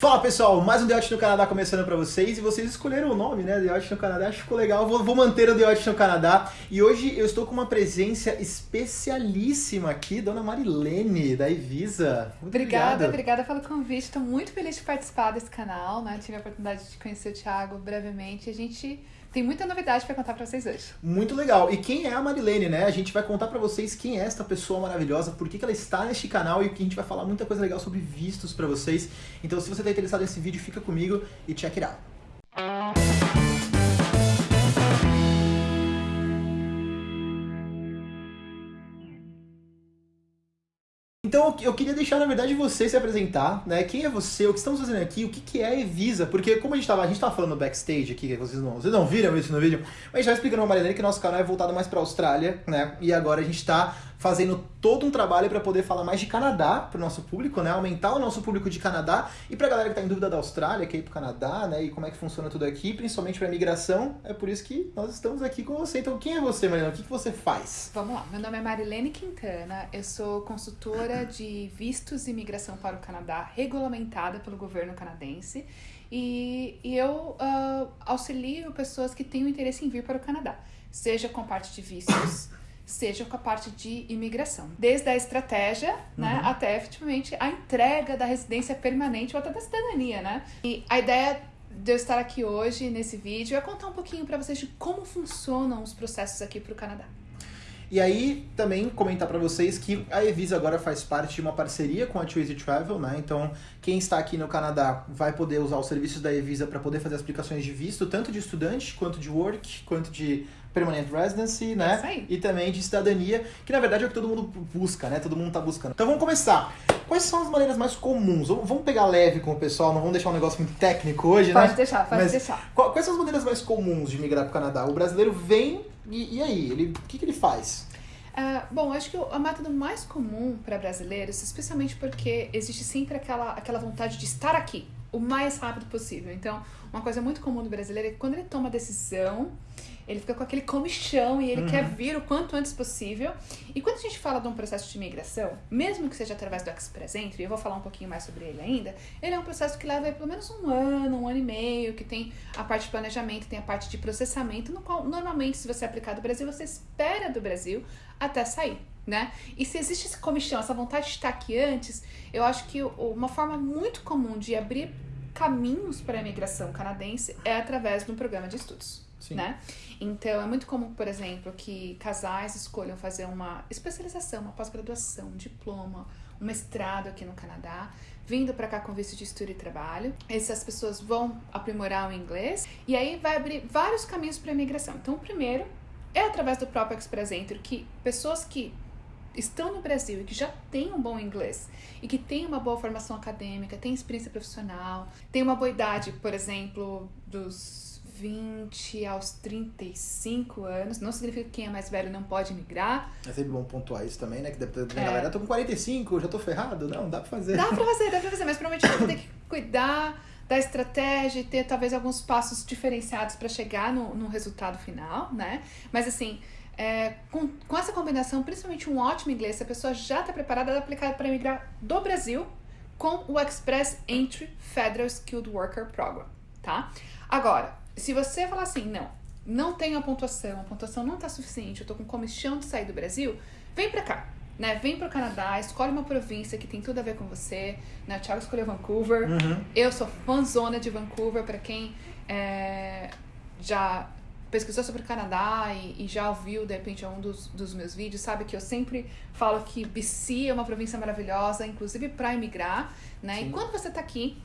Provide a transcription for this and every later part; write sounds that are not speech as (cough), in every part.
Fala pessoal, mais um The Yacht no Canadá começando pra vocês e vocês escolheram o nome, né? The Yacht no Canadá, acho que ficou legal, vou, vou manter o The Yacht no Canadá e hoje eu estou com uma presença especialíssima aqui, Dona Marilene, da Evisa. Obrigada, obrigada pelo convite, estou muito feliz de participar desse canal, né? Tive a oportunidade de conhecer o Thiago brevemente a gente tem muita novidade para contar para vocês hoje. Muito legal. E quem é a Marilene, né? A gente vai contar para vocês quem é esta pessoa maravilhosa, por que, que ela está neste canal e que a gente vai falar muita coisa legal sobre vistos para vocês. Então, se você está interessado nesse vídeo, fica comigo e check it out. Então eu queria deixar, na verdade, você se apresentar, né? Quem é você, o que estamos fazendo aqui, o que, que é a Evisa? Porque como a gente estava a gente tava falando backstage aqui, que vocês não, vocês não viram isso no vídeo, mas a gente explicando uma maneira que nosso canal é voltado mais para a Austrália, né? E agora a gente está fazendo todo um trabalho para poder falar mais de Canadá para o nosso público, né? Aumentar o nosso público de Canadá e para a galera que está em dúvida da Austrália, que é ir para o Canadá, né? E como é que funciona tudo aqui, principalmente para imigração. É por isso que nós estamos aqui com você. Então, quem é você, Mariana? O que, que você faz? Vamos lá. Meu nome é Marilene Quintana. Eu sou consultora de vistos e imigração para o Canadá, regulamentada pelo governo canadense. E, e eu uh, auxilio pessoas que têm o interesse em vir para o Canadá, seja com parte de vistos seja com a parte de imigração. Desde a estratégia, né, uhum. até efetivamente a entrega da residência permanente ou até da cidadania, né? E a ideia de eu estar aqui hoje nesse vídeo é contar um pouquinho para vocês de como funcionam os processos aqui para o Canadá. E aí, também comentar para vocês que a Evisa agora faz parte de uma parceria com a Twizy Travel, né? Então, quem está aqui no Canadá vai poder usar os serviços da Evisa para poder fazer as aplicações de visto, tanto de estudante, quanto de work, quanto de permanent residency, né? Aí. E também de cidadania, que na verdade é o que todo mundo busca, né? Todo mundo tá buscando. Então vamos começar. Quais são as maneiras mais comuns? Vamos pegar leve com o pessoal, não vamos deixar um negócio muito técnico hoje, pode né? Pode deixar, pode Mas deixar. Quais são as maneiras mais comuns de migrar para o Canadá? O brasileiro vem e, e aí? Ele, o que, que ele faz? Uh, bom, acho que o, o método mais comum para brasileiros, especialmente porque existe sempre aquela, aquela vontade de estar aqui o mais rápido possível. Então, uma coisa muito comum do brasileiro é que quando ele toma decisão, ele fica com aquele comichão e ele uhum. quer vir o quanto antes possível. E quando a gente fala de um processo de imigração, mesmo que seja através do Express Entry, eu vou falar um pouquinho mais sobre ele ainda, ele é um processo que leva pelo menos um ano, um ano e meio, que tem a parte de planejamento, tem a parte de processamento, no qual normalmente, se você aplicar do Brasil, você espera do Brasil até sair. Né? E se existe esse comichão, essa vontade de estar aqui antes, eu acho que uma forma muito comum de abrir caminhos para a imigração canadense é através de um programa de estudos. Sim. Né? Então, é muito comum, por exemplo, que casais escolham fazer uma especialização, uma pós-graduação, um diploma, um mestrado aqui no Canadá, vindo para cá com visto de estudo e trabalho. Essas pessoas vão aprimorar o inglês e aí vai abrir vários caminhos para a imigração. Então, o primeiro é através do próprio Express Entry, que pessoas que estão no Brasil e que já têm um bom inglês e que têm uma boa formação acadêmica, têm experiência profissional, têm uma boa idade, por exemplo, dos 20 aos 35 anos. Não significa que quem é mais velho não pode migrar. É sempre bom pontuar isso também, né? Que deve ter, é. galera, tô com 45, já tô ferrado. Não, dá pra fazer. Dá pra fazer, dá pra fazer, mas provavelmente vai ter que cuidar da estratégia e ter talvez alguns passos diferenciados para chegar no, no resultado final, né? Mas assim, é, com, com essa combinação, principalmente um ótimo inglês, se a pessoa já está preparada, ela aplicar para migrar do Brasil com o Express Entry Federal Skilled Worker Program, tá? Agora, se você falar assim, não, não tenho a pontuação, a pontuação não está suficiente, eu tô com comichão de sair do Brasil, vem para cá. Né, vem pro Canadá, escolhe uma província que tem tudo a ver com você. Né? O Thiago escolheu Vancouver. Uhum. Eu sou fãzona de Vancouver, para quem é, já pesquisou sobre o Canadá e, e, já ouviu, de repente, um dos, dos meus vídeos, sabe que eu sempre falo que BC é uma província maravilhosa, inclusive para emigrar. Né? E quando você está aqui,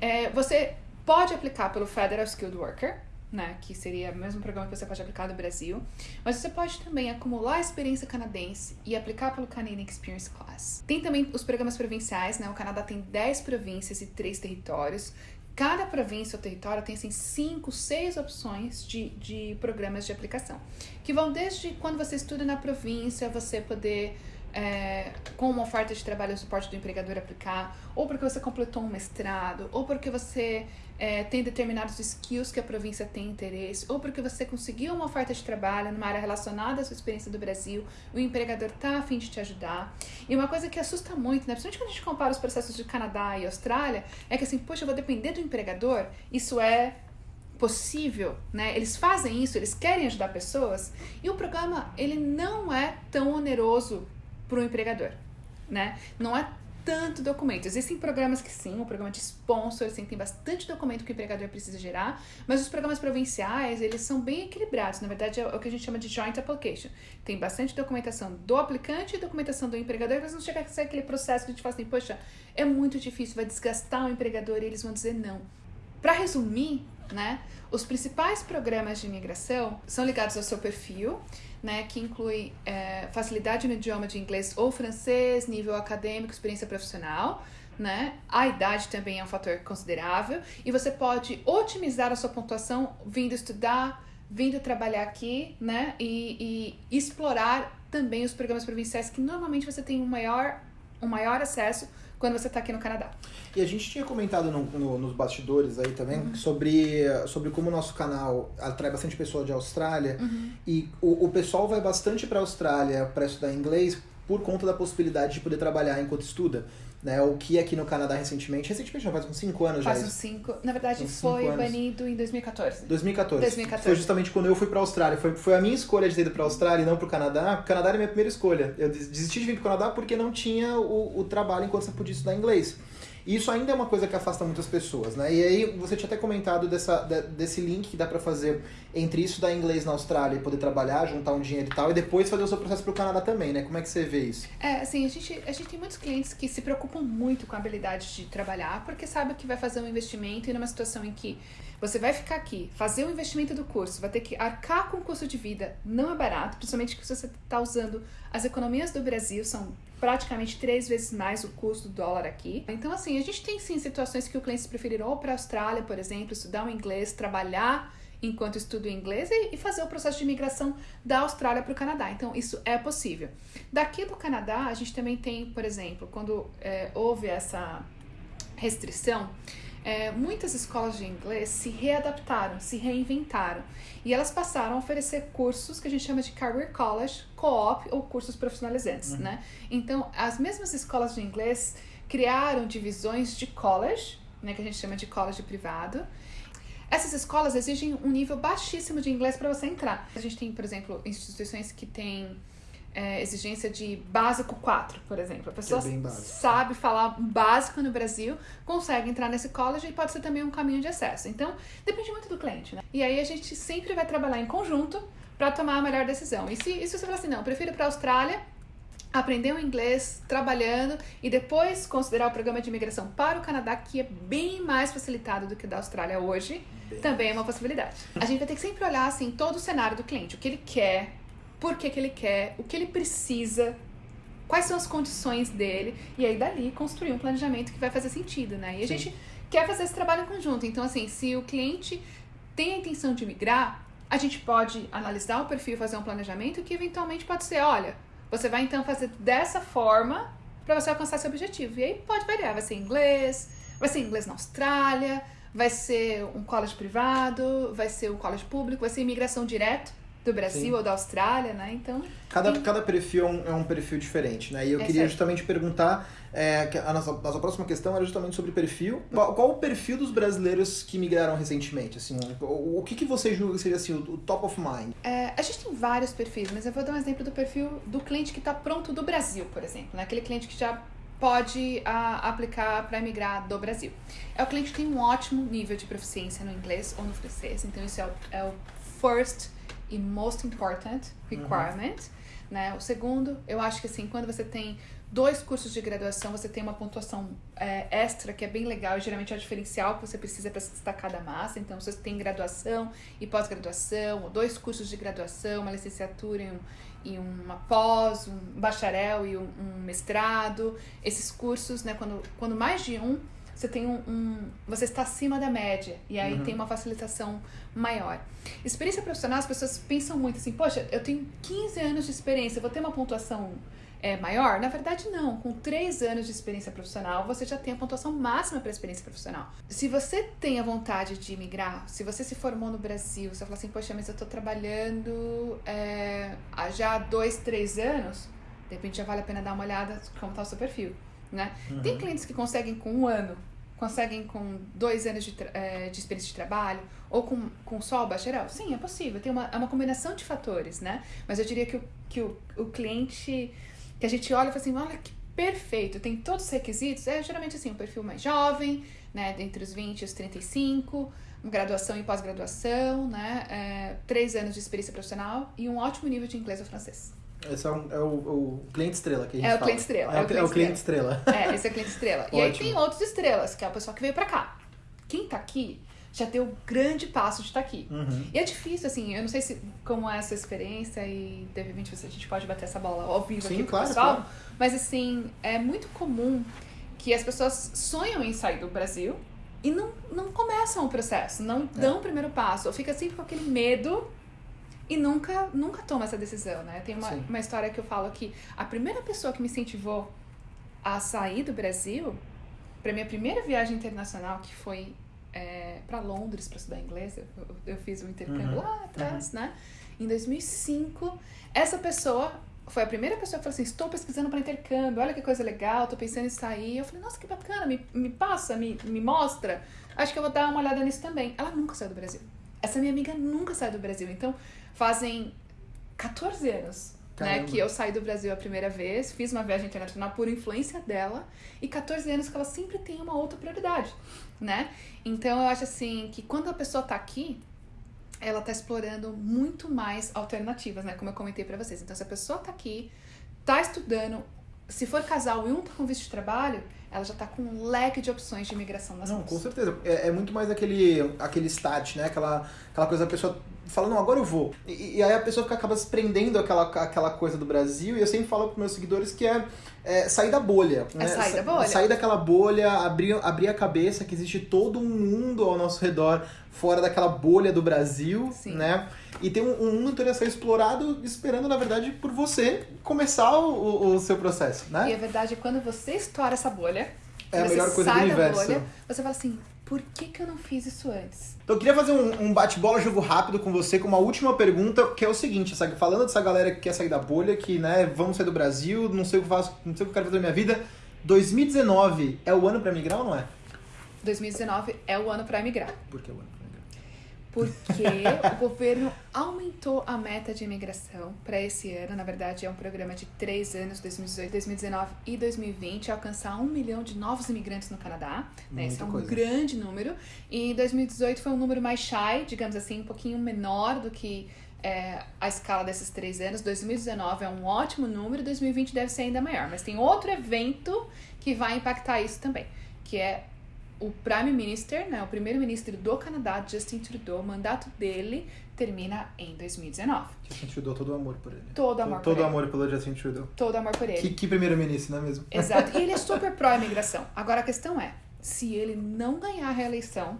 é, você pode aplicar pelo Federal Skilled Worker, né, que seria o mesmo programa que você pode aplicar no Brasil, mas você pode também acumular experiência canadense e aplicar pelo Canadian Experience Class. Tem também os programas provinciais, né? O Canadá tem 10 províncias e 3 territórios. Cada província ou território tem assim 5, 6 opções de, de programas de aplicação, que vão desde quando você estuda na província, você poder é, com uma oferta de trabalho o suporte do empregador aplicar, ou porque você completou um mestrado, ou porque você é, tem determinados skills que a província tem interesse, ou porque você conseguiu uma oferta de trabalho numa área relacionada à sua experiência do Brasil, o empregador está a fim de te ajudar. E uma coisa que assusta muito, né, principalmente quando a gente compara os processos de Canadá e Austrália, é que assim, poxa, eu vou depender do empregador, isso é possível, né? Eles fazem isso, eles querem ajudar pessoas, e o programa ele não é tão oneroso para o empregador, né? Não é tanto documento. Existem programas que sim, o programa de sponsor, assim, tem bastante documento que o empregador precisa gerar, mas os programas provinciais, eles são bem equilibrados. Na verdade, é o que a gente chama de joint application. Tem bastante documentação do aplicante e documentação do empregador, mas não chega a ser aquele processo que a gente fala assim, poxa, é muito difícil, vai desgastar o empregador e eles vão dizer não. Para resumir, né, os principais programas de imigração são ligados ao seu perfil, né, que inclui é, facilidade no idioma de inglês ou francês, nível acadêmico, experiência profissional. Né? A idade também é um fator considerável e você pode otimizar a sua pontuação vindo estudar, vindo trabalhar aqui, né? E, e explorar também os programas provinciais que normalmente você tem um maior, um maior acesso quando você está aqui no Canadá. E a gente tinha comentado no, no, nos bastidores aí também uhum. sobre, sobre como o nosso canal atrai bastante pessoa de Austrália uhum. e o, o pessoal vai bastante para a Austrália para estudar inglês por conta da possibilidade de poder trabalhar enquanto estuda né? O que aqui no Canadá recentemente, recentemente já faz uns 5 anos faz já. Faz uns 5, na verdade foi banido em 2014. 2014. 2014. Foi justamente quando eu fui pra Austrália. Foi, foi a minha escolha de ter ido pra Austrália e não pro Canadá. O Canadá era a minha primeira escolha. Eu desisti de vir pro Canadá porque não tinha o, o trabalho enquanto você podia estudar inglês. E isso ainda é uma coisa que afasta muitas pessoas, né? E aí você tinha até comentado dessa, desse link que dá para fazer entre isso da inglês na Austrália e poder trabalhar, juntar um dinheiro e tal, e depois fazer o seu processo para o Canadá também, né? Como é que você vê isso? É, assim, a gente, a gente tem muitos clientes que se preocupam muito com a habilidade de trabalhar, porque sabe que vai fazer um investimento e numa situação em que você vai ficar aqui, fazer o investimento do curso, vai ter que arcar com o custo de vida, não é barato, principalmente que você está usando as economias do Brasil, são praticamente três vezes mais o custo do dólar aqui. Então, assim, a gente tem sim situações que o cliente preferir ou para a Austrália, por exemplo, estudar o inglês, trabalhar enquanto estuda o inglês e, fazer o processo de imigração da Austrália para o Canadá. Então, isso é possível. Daqui do Canadá, a gente também tem, por exemplo, quando é, houve essa restrição, é, muitas escolas de inglês se readaptaram, se reinventaram e elas passaram a oferecer cursos que a gente chama de Career College, Co-op ou cursos profissionalizantes, uhum. né? Então, as mesmas escolas de inglês criaram divisões de college, né, que a gente chama de college privado. Essas escolas exigem um nível baixíssimo de inglês para você entrar. A gente tem, por exemplo, instituições que têm é, exigência de básico 4, por exemplo. A pessoa é sabe falar básico no Brasil, consegue entrar nesse college e pode ser também um caminho de acesso. Então, depende muito do cliente, né? E aí a gente sempre vai trabalhar em conjunto para tomar a melhor decisão. E se, e se você falar assim, não, prefiro para a Austrália, aprender o inglês trabalhando e depois considerar o programa de imigração para o Canadá, que é bem mais facilitado do que o da Austrália hoje, bem. também é uma possibilidade. A gente vai ter que sempre olhar assim todo o cenário do cliente, o que ele quer, por que, que ele quer, o que ele precisa, quais são as condições dele, e aí dali construir um planejamento que vai fazer sentido, né? E a Sim. gente quer fazer esse trabalho em conjunto. Então, assim, se o cliente tem a intenção de migrar, a gente pode analisar o perfil, fazer um planejamento que eventualmente pode ser, olha, você vai então fazer dessa forma para você alcançar seu objetivo. E aí pode variar, vai ser inglês, vai ser inglês na Austrália, vai ser um college privado, vai ser um college público, vai ser imigração direto do Brasil Sim. ou da Austrália, né? Então. Cada, cada perfil é um, é um, perfil diferente, né? E eu é queria certo. justamente perguntar. É, a nossa, nossa próxima questão era justamente sobre perfil. Qual, qual, o perfil dos brasileiros que migraram recentemente? Assim, o, o que, que você julga que seria assim, o, o top of mind? É, a gente tem vários perfis, mas eu vou dar um exemplo do perfil do cliente que está pronto do Brasil, por exemplo. Né? Aquele cliente que já pode a, aplicar para emigrar do Brasil. É o cliente que tem um ótimo nível de proficiência no inglês ou no francês, então isso é o, é o first e most important requirement. Uhum. Né? O segundo, eu acho que assim, quando você tem dois cursos de graduação, você tem uma pontuação é, extra que é bem legal e geralmente é o diferencial que você precisa para se destacar da massa. Então, se você tem graduação e pós-graduação, dois cursos de graduação, uma licenciatura e, um, e uma pós, um bacharel e um, um mestrado, esses cursos, né, quando, quando mais de um você tem um, um, você está acima da média e aí uhum. tem uma facilitação maior. Experiência profissional, as pessoas pensam muito assim, poxa, eu tenho 15 anos de experiência, vou ter uma pontuação é maior? Na verdade, não. Com três anos de experiência profissional, você já tem a pontuação máxima para a experiência profissional. Se você tem a vontade de migrar, se você se formou no Brasil, você fala assim, poxa, mas eu estou trabalhando é, há já dois, três anos, de repente já vale a pena dar uma olhada como está o seu perfil. Né? Uhum. Tem clientes que conseguem com um ano, conseguem com dois anos de, é, de experiência de trabalho, ou com, com só o bacharel? Sim, é possível. Tem uma, é uma combinação de fatores, né? Mas eu diria que o, que o, o cliente que a gente olha e fala assim, olha que perfeito, tem todos os requisitos, é geralmente assim, um perfil mais jovem, né, entre os 20 e os 35, graduação e pós-graduação, né, é, três anos de experiência profissional e um ótimo nível de inglês ou francês. Esse é, um, é o, o, cliente estrela que a gente É o fala. cliente estrela. É, o, é o cliente estrela. É, esse é o cliente estrela. (laughs) e aí tem outros estrelas, que é o pessoal que veio pra cá. Quem tá aqui já deu o grande passo de estar aqui. Uhum. E é difícil, assim, eu não sei se como é a sua experiência e de repente a gente pode bater essa bola ao vivo Sim, aqui com claro, o pessoal, claro. mas assim, é muito comum que as pessoas sonham em sair do Brasil e não, não começam o processo, não É. dão o primeiro passo, ou fica sempre com aquele medo e nunca, nunca toma essa decisão, né? Tem uma, Sim. uma história que eu falo que a primeira pessoa que me incentivou a sair do Brasil, para minha primeira viagem internacional, que foi é, para Londres para estudar inglês, eu, eu fiz um intercâmbio Uhum. lá atrás, né? Em 2005, essa pessoa foi a primeira pessoa que falou assim: estou pesquisando para intercâmbio, olha que coisa legal, tô pensando em sair. Eu falei: nossa, que bacana, me, me passa, me, me mostra. Acho que eu vou dar uma olhada nisso também. Ela nunca saiu do Brasil. Essa minha amiga nunca saiu do Brasil. Então, fazem 14 anos né, que eu saí do Brasil a primeira vez, fiz uma viagem internacional por influência dela, e 14 anos que ela sempre tem uma outra prioridade, né? Então eu acho assim que quando a pessoa tá aqui, ela tá explorando muito mais alternativas, né? Como eu comentei pra vocês. Então se a pessoa tá aqui, tá estudando, se for casal e um tá com visto de trabalho, ela já tá com um leque de opções de imigração nas Não, mãos. com certeza. É, é muito mais aquele, aquele start, né? Aquela, aquela coisa da pessoa fala, não, agora eu vou. E, e aí a pessoa fica, acaba se prendendo aquela, aquela coisa do Brasil. E eu sempre falo para meus seguidores que é, é sair da bolha. né? sair da bolha. Sair daquela bolha, abrir, abrir a cabeça que existe todo um mundo ao nosso redor, fora daquela bolha do Brasil, Sim. né? E tem um, um mundo inteiro a ser explorado, esperando, na verdade, por você começar o, o- seu processo, E né? a verdade é quando você estoura essa bolha, É a melhor coisa do universo. bolha, você fala assim, por que, que eu não fiz isso antes? Então eu queria fazer um, um bate-bola jogo rápido com você com uma última pergunta, que é o seguinte, sabe? falando dessa galera que quer sair da bolha, que, né, vamos sair do Brasil, não sei o que eu faço, não sei o que eu quero fazer na minha vida. 2019 é o ano pra migrar ou não é? 2019 é o ano para emigrar. Por que o ano pra migrar? Porque o governo aumentou a meta de imigração para esse ano. Na verdade, é um programa de três anos, 2018, 2019 e 2020, alcançar um milhão de novos imigrantes no Canadá. Né? Esse é um coisa. grande número. E em 2018 foi um número mais shy, digamos assim, um pouquinho menor do que é, a escala desses três anos. 2019 é um ótimo número, 2020 deve ser ainda maior. Mas tem outro evento que vai impactar isso também, que é o Prime Minister, né, o primeiro-ministro do Canadá, Justin Trudeau, o mandato dele termina em 2019. Justin Trudeau, todo o amor por ele. Todo amor Todo por ele. amor pelo Justin Trudeau. Todo amor por ele. Que, que primeiro-ministro, não é mesmo? Exato. E ele é (laughs) super pró-imigração. Agora a questão é, se ele não ganhar a reeleição,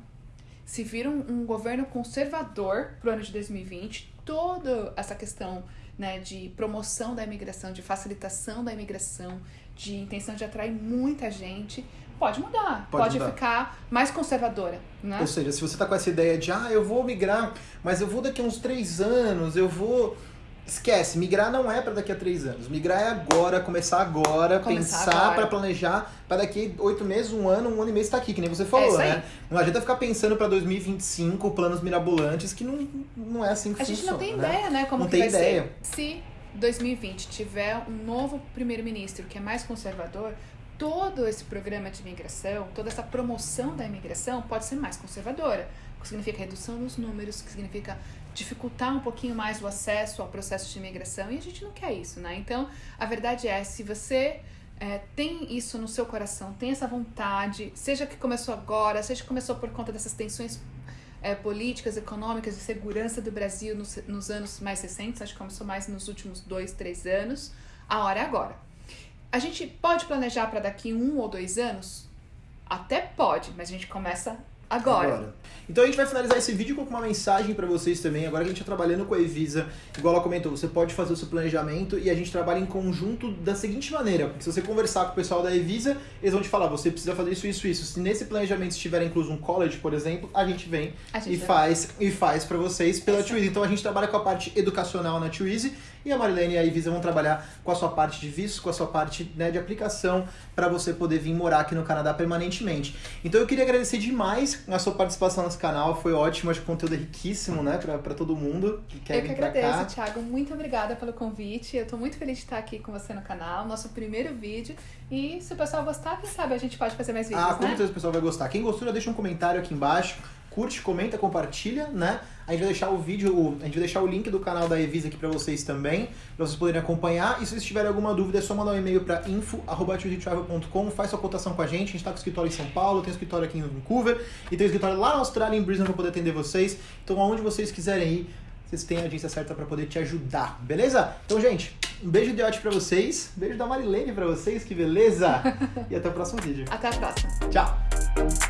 se vir um, um governo conservador pro ano de 2020, toda essa questão né, de promoção da imigração, de facilitação da imigração, de intenção de atrair muita gente, pode mudar. Pode Pode, mudar. ficar mais conservadora, né? Ou seja, se você tá com essa ideia de, ah, eu vou migrar, mas eu vou daqui a uns três anos, eu vou. Esquece, migrar não é pra daqui a três anos. Migrar é agora, começar agora, Começar pensar pra planejar, pra daqui oito meses, um ano, um ano e meio estar aqui, que nem você falou, aí. né? Não adianta ficar pensando pra 2025 planos mirabolantes, que não, não é assim que A gente funciona. não tem né? ideia, né, como Não que tem vai ideia. ser. Se 2020 tiver um novo primeiro-ministro que é mais conservador, todo esse programa de imigração, toda essa promoção da imigração pode ser mais conservadora. O que significa redução nos números, que significa dificultar um pouquinho mais o acesso ao processo de imigração, e a gente não quer isso, né? Então, a verdade é, se você é, tem isso no seu coração, tem essa vontade, seja que começou agora, seja que começou por conta dessas tensões é, políticas, econômicas e segurança do Brasil nos, nos anos mais recentes, acho que começou mais nos últimos dois, três anos, a hora é agora. A gente pode planejar para daqui um ou dois anos? Até pode, mas a gente começa Agora. Então a gente vai finalizar esse vídeo com uma mensagem para vocês também. Agora que a gente está trabalhando com a Evisa, igual ela comentou, você pode fazer o seu planejamento e a gente trabalha em conjunto da seguinte maneira. Porque se você conversar com o pessoal da Evisa, eles vão te falar, você precisa fazer isso, isso, isso. Se nesse planejamento estiver incluso um college, por exemplo, a gente vem A gente e vai- faz e faz para vocês pela. Twizy. Então a gente trabalha com a parte educacional na Twizy e a Marilene e a Evisa vão trabalhar com a sua parte de visto, com a sua parte né, de aplicação para você poder vir morar aqui no Canadá permanentemente. Então eu queria agradecer demais a sua participação nesse canal, foi ótimo, acho que o conteúdo é riquíssimo, né, para todo mundo que quer Eu que vir pra agradeço. Thiago. Muito obrigada pelo convite. Eu tô muito feliz de estar aqui com você no canal, nosso primeiro vídeo. E se o pessoal gostar, quem sabe a gente pode fazer mais vídeos, Ah, com né? certeza o pessoal vai gostar. Quem gostou, já deixa um comentário aqui embaixo. Curte, comenta, compartilha, né? A gente vai deixar o vídeo, a gente vai deixar o link do canal da Evisa aqui pra vocês também, pra vocês poderem acompanhar. E se vocês tiverem alguma dúvida, é só mandar um e-mail pra info@travel.com, faz sua cotação com a gente. A gente tá com escritório em São Paulo, tem escritório aqui em Vancouver e tem escritório lá na Austrália, em Brisbane, pra poder atender vocês. Então, aonde vocês quiserem ir, vocês têm a agência certa pra poder te ajudar, beleza? Então, gente, um beijo de ótimo pra vocês, beijo da Marilene pra vocês, que beleza! (laughs) e até o próximo vídeo. Até a próxima. Tchau!